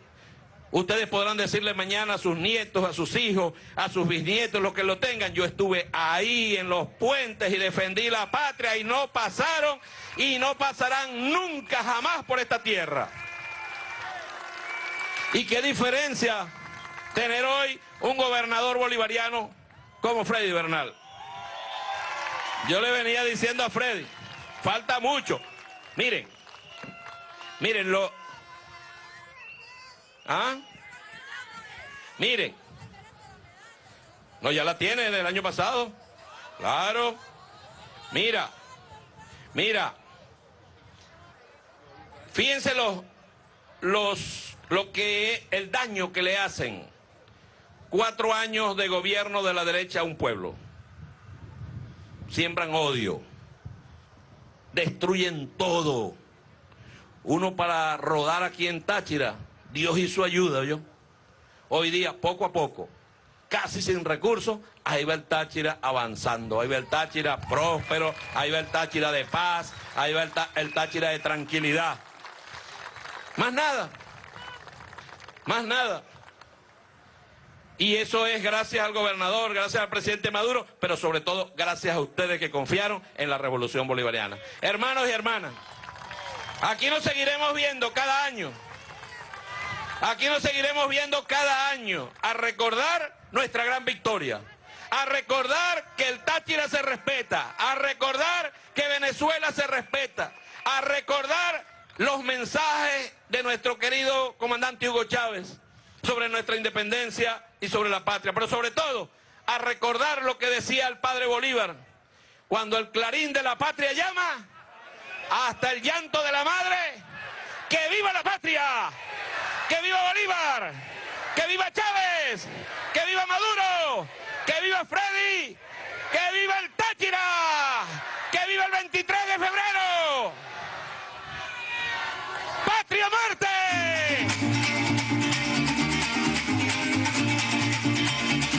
Ustedes podrán decirle mañana a sus nietos, a sus hijos, a sus bisnietos, los que lo tengan. Yo estuve ahí en los puentes y defendí la patria y no pasaron y no pasarán nunca jamás por esta tierra. Y qué diferencia tener hoy un gobernador bolivariano como Freddy Bernal. Yo le venía diciendo a Freddy, falta mucho. Miren, miren, lo, ¿Ah? Miren. No, ya la tiene del año pasado. Claro. Mira. Mira. Fíjense los, los, lo que el daño que le hacen cuatro años de gobierno de la derecha a un pueblo. Siembran odio. Destruyen todo. Uno para rodar aquí en Táchira Dios hizo ayuda, yo. Hoy día, poco a poco, casi sin recursos, ahí va el Táchira avanzando, ahí va el Táchira próspero, ahí va el Táchira de paz, ahí va el, Táchira de tranquilidad. Más nada, más nada. Y eso es gracias al gobernador, gracias al presidente Maduro, pero sobre todo gracias a ustedes que confiaron en la revolución bolivariana. Hermanos y hermanas, aquí nos seguiremos viendo cada año. Aquí nos seguiremos viendo cada año a recordar nuestra gran victoria, a recordar que el Táchira se respeta, a recordar que Venezuela se respeta, a recordar los mensajes de nuestro querido comandante Hugo Chávez sobre nuestra independencia y sobre la patria, pero sobre todo a recordar lo que decía el padre Bolívar, cuando el clarín de la patria llama, hasta el llanto de la madre, que viva la patria. ¡Que viva Bolívar! ¡Que viva Chávez! ¡Que viva Maduro! ¡Que viva Freddy! ¡Que viva el Táchira! ¡Que viva el 23 de febrero! ¡Patria Marte!